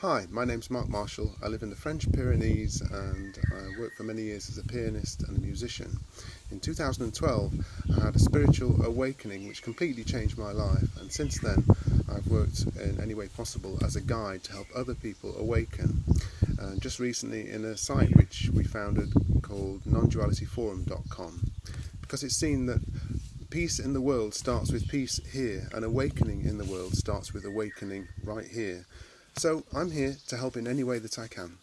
Hi, my name's Mark Marshall. I live in the French Pyrenees and I worked for many years as a pianist and a musician. In 2012 I had a spiritual awakening which completely changed my life and since then I've worked in any way possible as a guide to help other people awaken. And just recently in a site which we founded called nondualityforum.com because it's seen that peace in the world starts with peace here and awakening in the world starts with awakening right here. So I'm here to help in any way that I can.